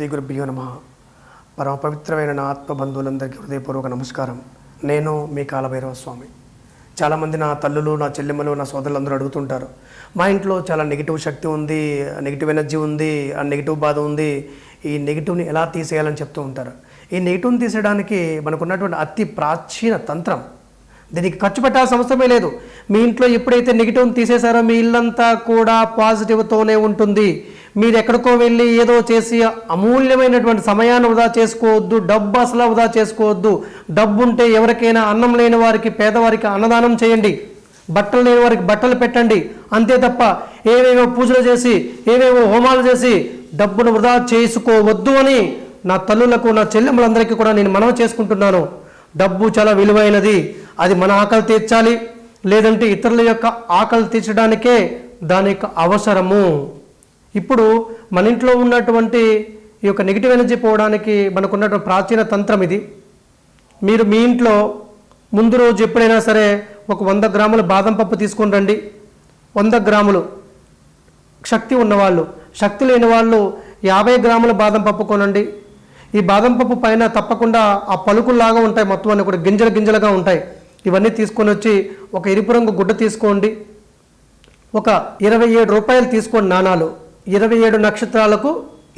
శ్రీ గురుభ్యో నమ. పరమ పవిత్రమైన నా ఆత్మబంధువులందరికీ హృదయపూర్వక నమస్కారం. నేను మీ కాలభైరవ స్వామి. చాలామంది నా తల్లులు నా చెల్లెమ్మలు నా సోదరులందరూ అడుగుతుంటారు మా ఇంట్లో చాలా నెగిటివ్ శక్తి ఉంది నెగిటివ్ ఎనర్జీ ఉంది ఆ నెగిటివ్ బాధ ఉంది. ఈ నెగిటివ్ని ఎలా తీసేయాలని చెప్తూ ఉంటారు. ఈ నెగిటివ్ని తీసేయడానికి మనకున్నటువంటి అతి ప్రాచీన తంత్రం దీనికి ఖర్చు పెట్టాల్సిన అవసరమే లేదు. మీ ఇంట్లో ఎప్పుడైతే నెగిటివ్ని తీసేశారో మీ ఇల్లంతా కూడా పాజిటివ్తోనే ఉంటుంది. మీరు ఎక్కడికో వెళ్ళి ఏదో చేసి అమూల్యమైనటువంటి సమయాన్ని వృధా చేసుకోవద్దు డబ్బు అసలు వృధా చేసుకోవద్దు. డబ్బు ఉంటే ఎవరికైనా అన్నం లేని వారికి పేదవారికి అన్నదానం చేయండి. బట్టలు లేని వారికి బట్టలు పెట్టండి. అంతే తప్ప ఏవేవో పూజలు చేసి ఏవేవో హోమాలు చేసి డబ్బును వృధా చేసుకోవద్దు అని నా తల్లులకు నా చెల్లెమ్మలందరికీ కూడా నేను మనవి చేసుకుంటున్నాను. డబ్బు చాలా విలువైనది. అది మన ఆకలి తీర్చాలి. లేదంటే ఇతరుల యొక్క ఆకలి తీర్చడానికే దాని యొక్క అవసరము. ఇప్పుడు మన ఇంట్లో ఉన్నటువంటి ఈ యొక్క నెగిటివ్ ఎనర్జీ పోవడానికి మనకున్నటువంటి ప్రాచీన తంత్రం ఇది. మీరు మీ ఇంట్లో ముందు రోజు ఎప్పుడైనా సరే ఒక వంద గ్రాముల బాదం పప్పు తీసుకొని రండి. వంద గ్రాములు. శక్తి ఉన్నవాళ్ళు. శక్తి లేని వాళ్ళు యాభై గ్రాముల బాదం పప్పు కొనండి. ఈ బాదం పప్పు పైన తప్పకుండా ఆ పలుకుల్లాగా ఉంటాయి మొత్తం అన్ని కూడా. గింజలు గింజలుగా ఉంటాయి. ఇవన్నీ తీసుకొని వచ్చి ఒక ఎరుపు రంగు గుడ్డ తీసుకోండి. ఒక ఇరవై ఏడు రూపాయలు తీసుకోండి నాణాలు. ఇరవై ఏడు నక్షత్రాలకు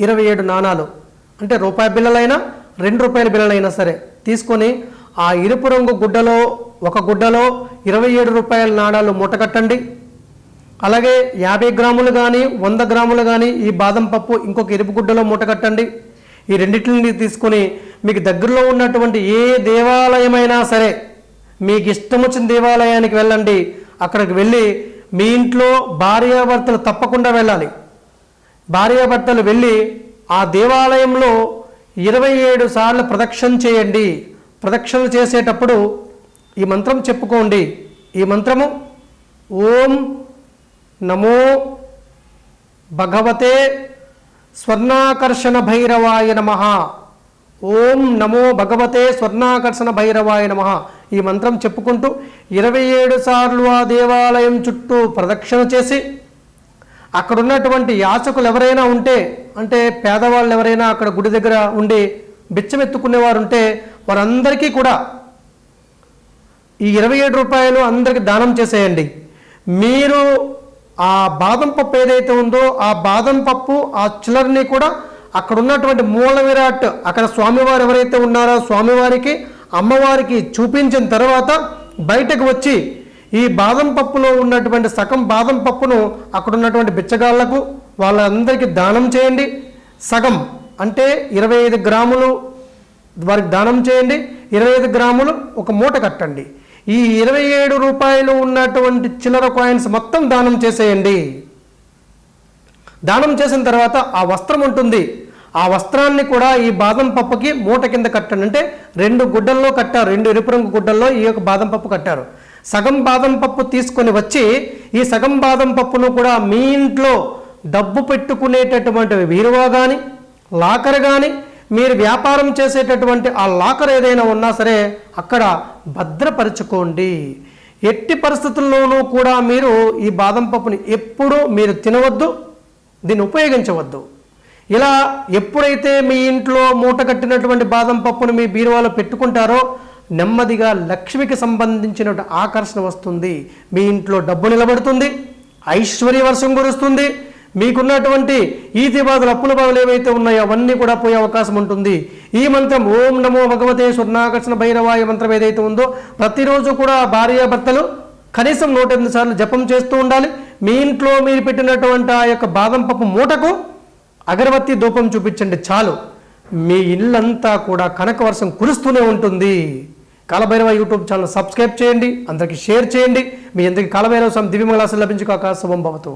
ఇరవై ఏడు నాణాలు. అంటే రూపాయి బిళ్ళలైనా రెండు రూపాయల బిళ్ళలైనా సరే తీసుకొని ఆ ఎరుపు రంగు గుడ్డలో ఒక గుడ్డలో ఇరవై ఏడు రూపాయల నాణాలు మూటకట్టండి. అలాగే యాభై గ్రాములు కానీ వంద గ్రాములు కానీ ఈ బాదం పప్పు ఇంకొక ఎరుపు గుడ్డలో మూటకట్టండి. ఈ రెండింటిని తీసుకొని మీకు దగ్గరలో ఉన్నటువంటి ఏ దేవాలయమైనా సరే మీకు ఇష్టం వచ్చిన దేవాలయానికి వెళ్ళండి. అక్కడికి వెళ్ళి మీ ఇంట్లో భార్యాభర్తలు తప్పకుండా వెళ్ళాలి. భార్యాభర్తలు వెళ్ళి ఆ దేవాలయంలో ఇరవై ఏడు సార్లు ప్రదక్షిణ చేయండి. ప్రదక్షిణలు చేసేటప్పుడు ఈ మంత్రం చెప్పుకోండి. ఈ మంత్రము ఓం నమో భగవతే స్వర్ణాకర్షణ భైరవాయ నమ. ఓం నమో భగవతే స్వర్ణాకర్షణ భైరవాయ నమ. ఈ మంత్రం చెప్పుకుంటూ ఇరవై ఏడు సార్లు ఆ దేవాలయం చుట్టూ ప్రదక్షిణ చేసి అక్కడ ఉన్నటువంటి యాచకులు ఎవరైనా ఉంటే అంటే పేదవాళ్ళు ఎవరైనా అక్కడ గుడి దగ్గర ఉండి బిచ్చమెత్తుకునేవారు ఉంటే వారందరికీ కూడా ఈ ఇరవై ఏడు రూపాయలు అందరికి దానం చేసేయండి. మీరు ఆ బాదం పప్పు ఏదైతే ఉందో ఆ బాదం పప్పు ఆ చిల్లరని కూడా అక్కడ ఉన్నటువంటి మూల విరాట్ అక్కడ స్వామివారు ఎవరైతే ఉన్నారో స్వామివారికి అమ్మవారికి చూపించిన తర్వాత బయటకు వచ్చి ఈ బాదం పప్పులో ఉన్నటువంటి సగం బాదం పప్పును అక్కడ ఉన్నటువంటి బిచ్చగాళ్ళకు వాళ్ళందరికీ దానం చేయండి. సగం అంటే ఇరవై ఐదు గ్రాములు వారికి దానం చేయండి. ఇరవై ఐదు గ్రాములు ఒక మూట కట్టండి. ఈ ఇరవై ఏడు రూపాయలు ఉన్నటువంటి చిల్లర కాయిన్స్ మొత్తం దానం చేసేయండి. దానం చేసిన తర్వాత ఆ వస్త్రం ఉంటుంది. ఆ వస్త్రాన్ని కూడా ఈ బాదం పప్పుకి మూట కింద కట్టండి. అంటే రెండు గుడ్డల్లో కట్టారు. రెండు ఎరుపు రంగు గుడ్డల్లో ఈ యొక్క బాదం పప్పు కట్టారు. సగం బాదం పప్పు తీసుకొని వచ్చి ఈ సగం బాదం పప్పును కూడా మీ ఇంట్లో డబ్బు పెట్టుకునేటటువంటి వీరువా కానీ లాకర్ కానీ మీరు వ్యాపారం చేసేటటువంటి ఆ లాకర్ ఏదైనా ఉన్నా సరే అక్కడ భద్రపరచుకోండి. ఎట్టి పరిస్థితుల్లోనూ కూడా మీరు ఈ బాదం పప్పుని ఎప్పుడూ మీరు తినవద్దు దీన్ని ఉపయోగించవద్దు. ఇలా ఎప్పుడైతే మీ ఇంట్లో మూట కట్టినటువంటి బాదం పప్పును మీ బీరువాలో పెట్టుకుంటారో నెమ్మదిగా లక్ష్మికి సంబంధించిన ఆకర్షణ వస్తుంది. మీ ఇంట్లో డబ్బు నిలబడుతుంది. ఐశ్వర్య వర్షం కురుస్తుంది. మీకున్నటువంటి ఈతి బాధలు అప్పుల బాధలు ఏవైతే ఉన్నాయో అవన్నీ కూడా పోయే అవకాశం ఉంటుంది. ఈ మంత్రం ఓం నమో భగవతే స్వర్ణాకర్షణ భైరవాయ మంత్రం ఏదైతే ఉందో ప్రతిరోజు కూడా భార్యాభర్తలు కనీసం నూట ఎనిమిది సార్లు జపం చేస్తూ ఉండాలి. మీ ఇంట్లో మీరు పెట్టినటువంటి ఆ యొక్క బాదం పప్పు మూటకు అగరబత్తి ధూపం చూపించండి చాలు. మీ ఇల్లంతా కూడా కనక వర్షం కురుస్తూనే ఉంటుంది. కాలభైరవ యూట్యూబ్ ఛానల్ సబ్స్క్రైబ్ చేయండి అందరికీ షేర్ చేయండి. మీ అందరికీ కాలభైరవ స్వామి దివ్యమంగళాసం లభించుకోక శుభం భవతు.